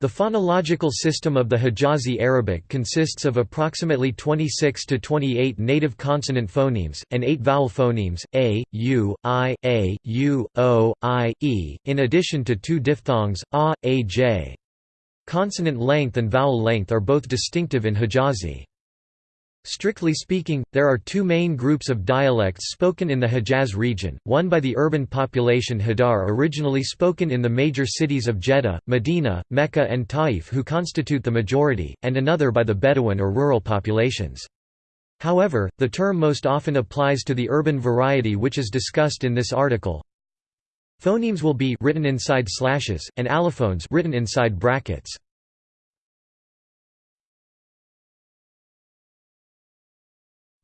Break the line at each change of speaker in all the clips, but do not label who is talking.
The phonological system of the Hijazi Arabic consists of approximately 26 to 28 native consonant phonemes, and 8 vowel phonemes, a, u, i, a, u, o, i, e, in addition to two diphthongs, a, a, j. Consonant length and vowel length are both distinctive in Hijazi. Strictly speaking, there are two main groups of dialects spoken in the Hejaz region, one by the urban population Hadar originally spoken in the major cities of Jeddah, Medina, Mecca and Taif who constitute the majority, and another by the Bedouin or rural populations. However, the term most often applies to the urban variety which is discussed in this article. Phonemes will be written inside slashes, and allophones written inside brackets.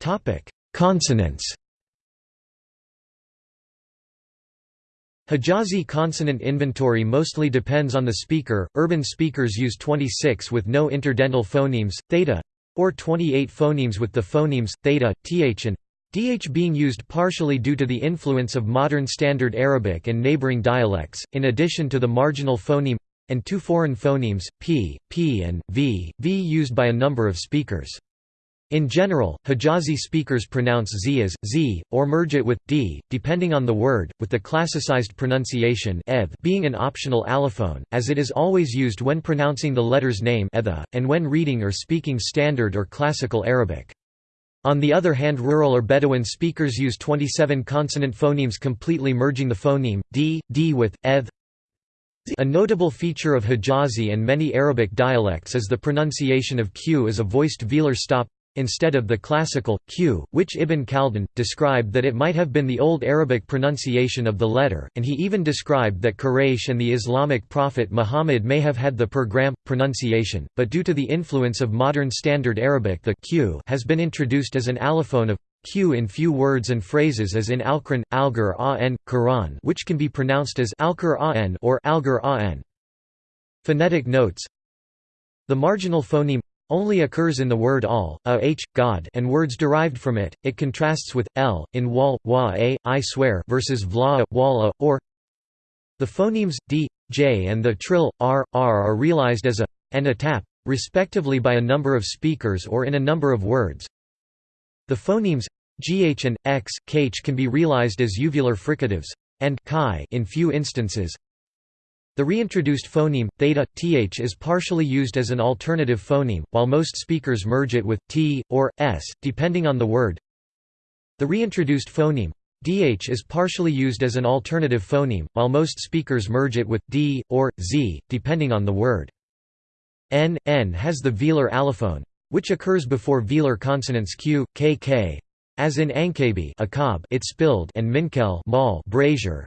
Topic: Consonants. Hijazi consonant inventory mostly depends on the speaker. Urban speakers use 26 with no interdental phonemes, theta, or 28 phonemes with the phonemes theta, th and dh being used partially due to the influence of modern Standard Arabic and neighboring dialects, in addition to the marginal phoneme and two foreign phonemes, p, p and v, v used by a number of speakers. In general, Hijazi speakers pronounce z as z, or merge it with d, depending on the word, with the classicized pronunciation being an optional allophone, as it is always used when pronouncing the letter's name and when reading or speaking Standard or Classical Arabic. On the other hand rural or Bedouin speakers use 27 consonant phonemes completely merging the phoneme, d, d with, eth. A notable feature of Hijazi and many Arabic dialects is the pronunciation of q as a voiced velar stop instead of the classical, q, which Ibn Khaldun, described that it might have been the Old Arabic pronunciation of the letter, and he even described that Quraysh and the Islamic prophet Muhammad may have had the per-gram, pronunciation, but due to the influence of modern Standard Arabic the q has been introduced as an allophone of q in few words and phrases as in Alquran, Algar An, Quran which can be pronounced as Alqur An or Algar An. Phonetic notes The marginal phoneme only occurs in the word all, a h, God and words derived from it. It contrasts with l in wal, wa a, I swear versus vla, wala, or the phonemes d, j and the trill r, r are realized as a and a tap, respectively by a number of speakers or in a number of words. The phonemes gh and x, kh can be realized as uvular fricatives and chi in few instances, the reintroduced phoneme, theta, th is partially used as an alternative phoneme, while most speakers merge it with t, or s, depending on the word. The reintroduced phoneme, dh is partially used as an alternative phoneme, while most speakers merge it with d, or z, depending on the word. n, n has the velar allophone, which occurs before velar consonants q, k, k, as in Ankabi it spilled and Minkel brazier,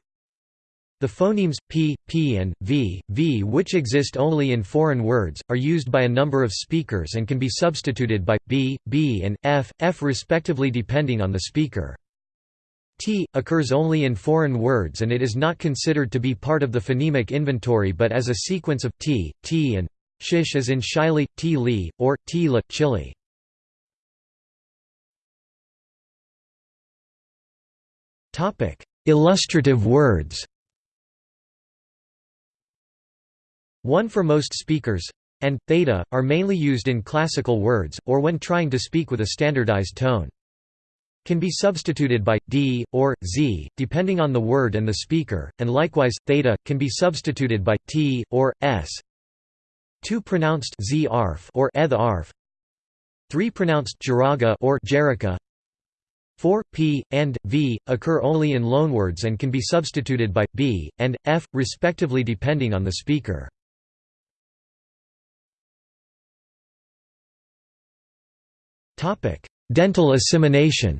the phonemes p, p and v, v which exist only in foreign words, are used by a number of speakers and can be substituted by b, b and f, f respectively depending on the speaker. T, occurs only in foreign words and it is not considered to be part of the phonemic inventory but as a sequence of t, t and shish as in shili, t li, or t la, chili. Illustrative words One for most speakers and theta are mainly used in classical words, or when trying to speak with a standardized tone. Can be substituted by d or z, depending on the word and the speaker, and likewise theta can be substituted by t or s. Two pronounced z arf or eth arf. Three pronounced jaraga or jerica. 4, p, and, v, occur only in loanwords and can be substituted by, b, and, f, respectively depending on the speaker. Dental assimilation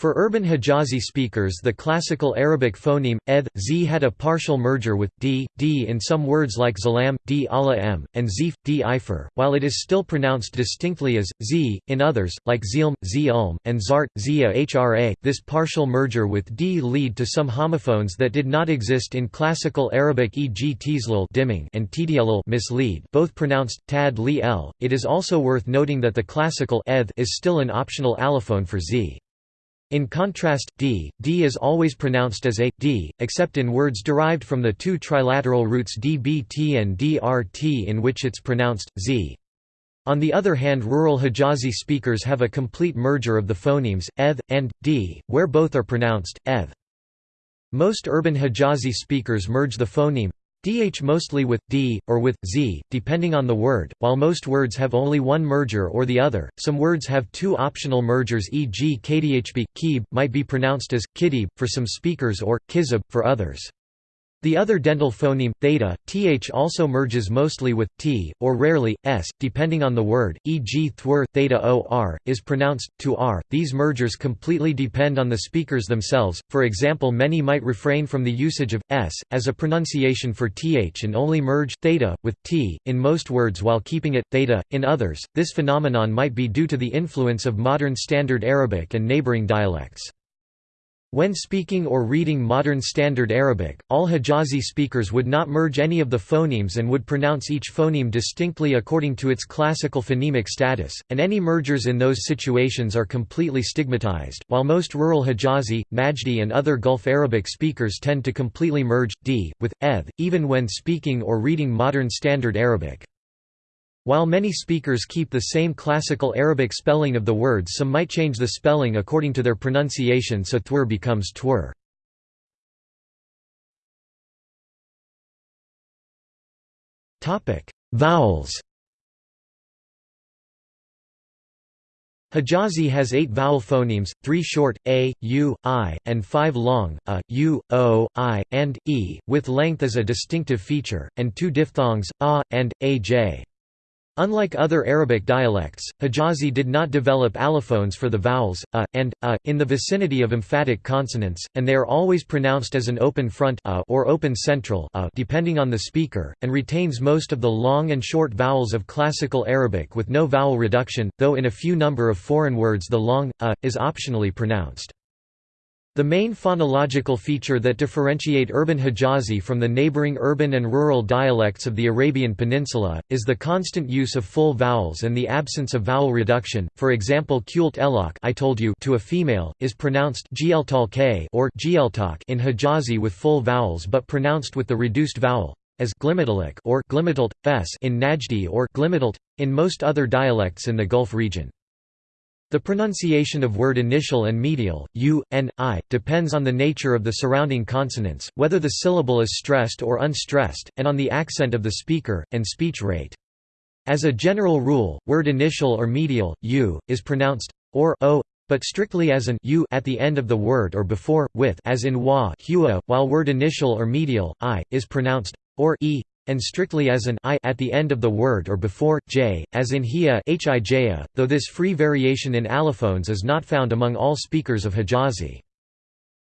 For urban Hijazi speakers the classical Arabic phoneme, eth, z had a partial merger with d, d in some words like zalam, d ala m, and zif, d ifer, while it is still pronounced distinctly as, z, in others, like zilm, z ulm, and zart, zia hra. This partial merger with d lead to some homophones that did not exist in classical Arabic e.g. tizlul dimming and tdialul mislead both pronounced tad li l. It is also worth noting that the classical eth is still an optional allophone for z. In contrast, d, d is always pronounced as a, d, except in words derived from the two trilateral roots dbt and drt in which it's pronounced, z. On the other hand rural Hijazi speakers have a complete merger of the phonemes, eth, and, d, where both are pronounced, eth. Most urban Hijazi speakers merge the phoneme dh mostly with d, or with z, depending on the word, while most words have only one merger or the other. Some words have two optional mergers e.g. kdhb, keeb, might be pronounced as, kidib, for some speakers or, kizib, for others. The other dental phoneme, theta, th also merges mostly with t, or rarely, s, depending on the word, e.g. thwr, theta or, is pronounced, to r. These mergers completely depend on the speakers themselves, for example many might refrain from the usage of, s, as a pronunciation for th and only merge, theta, with, t, in most words while keeping it, theta, in others. This phenomenon might be due to the influence of modern Standard Arabic and neighboring dialects. When speaking or reading modern Standard Arabic, all Hijazi speakers would not merge any of the phonemes and would pronounce each phoneme distinctly according to its classical phonemic status, and any mergers in those situations are completely stigmatized, while most rural Hijazi, Najdi and other Gulf Arabic speakers tend to completely merge, d, with, eth, even when speaking or reading modern Standard Arabic. While many speakers keep the same classical Arabic spelling of the words some might change the spelling according to their pronunciation so thwr becomes twr. Vowels Hijazi has eight vowel phonemes, three short, a, u, i, and five long, a, u, o, i, and, e, with length as a distinctive feature, and two diphthongs, a, and, aj. Unlike other Arabic dialects, Hijazi did not develop allophones for the vowels, a, and, a, in the vicinity of emphatic consonants, and they are always pronounced as an open front a or open central a depending on the speaker, and retains most of the long and short vowels of Classical Arabic with no vowel reduction, though in a few number of foreign words the long, a, is optionally pronounced. The main phonological feature that differentiate urban Hijazi from the neighboring urban and rural dialects of the Arabian Peninsula, is the constant use of full vowels and the absence of vowel reduction. For example, kult elok I told you to a female, is pronounced or in Hijazi with full vowels but pronounced with the reduced vowel, as or in Najdi or in most other dialects in the Gulf region. The pronunciation of word initial and medial, u, n, i, depends on the nature of the surrounding consonants, whether the syllable is stressed or unstressed, and on the accent of the speaker, and speech rate. As a general rule, word initial or medial, u, is pronounced or o, but strictly as an u at the end of the word or before, with as in wa while word initial or medial, i, is pronounced or e, and strictly as an i at the end of the word or before j, as in hia though this free variation in allophones is not found among all speakers of Hijazi.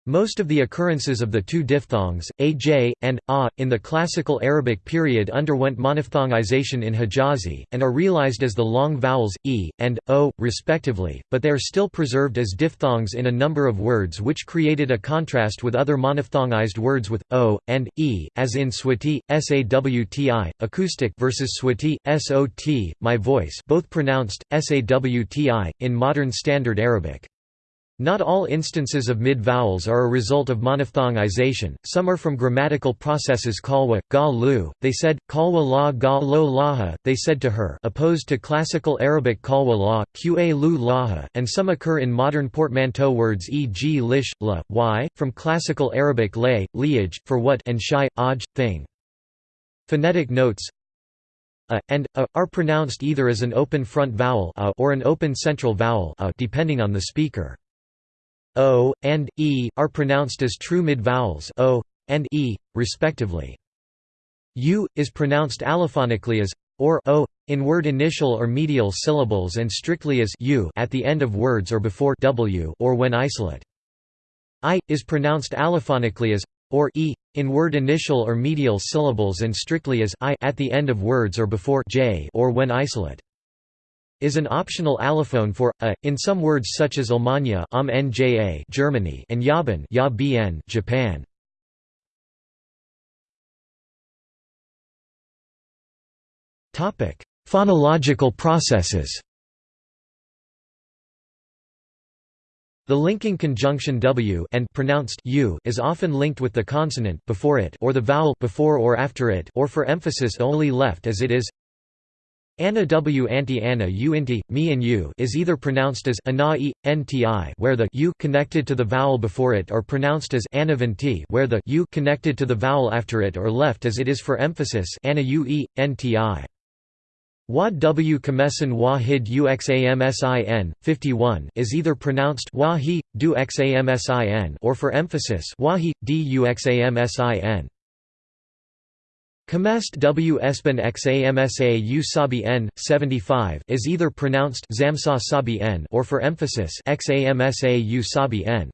Most of the occurrences of the two diphthongs, aj, and a, in the classical Arabic period underwent monophthongization in Hijazi, and are realized as the long vowels, e, and, o, respectively, but they are still preserved as diphthongs in a number of words which created a contrast with other monophthongized words with, o, and, e, as in swati, sawti, acoustic versus swati, sot, my voice both pronounced, sawti, in modern Standard Arabic. Not all instances of mid-vowels are a result of monophthongization, some are from grammatical processes kalwa, ga lu, they said, kalwa la ga lo laha, they said to her opposed to classical Arabic kalwa la, qa lu laha, and some occur in modern portmanteau words e.g. lish, la, y, from classical Arabic lay, liaj, for what and shai, aj, thing. Phonetic notes a, and a, are pronounced either as an open front vowel a or an open central vowel a depending on the speaker o, and, e, are pronounced as true mid-vowels o, and e, respectively. u, is pronounced allophonically as or o, in word initial or medial syllables and strictly as u at the end of words or before w or when isolate. i, is pronounced allophonically as or e, in word initial or medial syllables and strictly as i at the end of words or before j or when isolate is an optional allophone for a in some words such as Almanya um, Germany and Yaban Japan. Topic: Phonological processes. The linking conjunction w and pronounced u is often linked with the consonant before it or the vowel before or after it or for emphasis only left as it is. Anna w anti Anna u inti, me and You is either pronounced as ana e, nti where the u connected to the vowel before it or pronounced as anavanti where the u connected to the vowel after it or left as it is for emphasis ana u e, nti. Wa w kamesan wahid uxamsin, 51 is either pronounced wahi, du xamsin or for emphasis wahi, du xamsin. Kamest w espan xamsa u sabi n, 75 is either pronounced or for emphasis xamsa u sabi n.